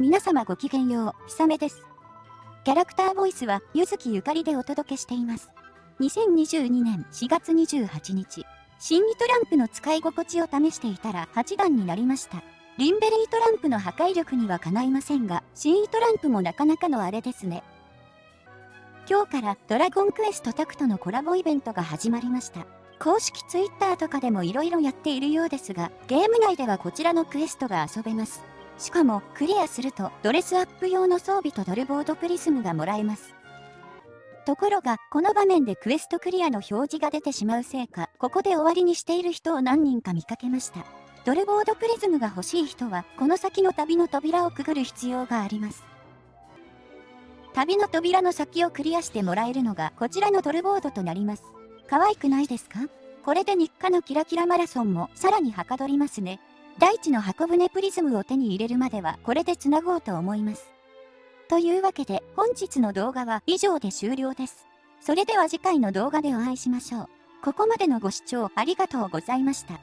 皆様ごきげんよう、ひさめです。キャラクターボイスは、ゆずきゆかりでお届けしています。2022年4月28日、新リトランプの使い心地を試していたら8段になりました。リンベリートランプの破壊力にはかないませんが、新イトランプもなかなかのあれですね。今日からドラゴンクエストタクトのコラボイベントが始まりました。公式 Twitter とかでも色々やっているようですが、ゲーム内ではこちらのクエストが遊べます。しかも、クリアすると、ドレスアップ用の装備とドルボードプリズムがもらえます。ところが、この場面でクエストクリアの表示が出てしまうせいか、ここで終わりにしている人を何人か見かけました。ドルボードプリズムが欲しい人は、この先の旅の扉をくぐる必要があります。旅の扉の先をクリアしてもらえるのが、こちらのドルボードとなります。可愛くないですか？これで日課のキラキラマラソンもさらにはかどりますね。大地の箱舟プリズムを手に入れるまではこれで繋ごうと思います。というわけで本日の動画は以上で終了です。それでは次回の動画でお会いしましょう。ここまでのご視聴ありがとうございました。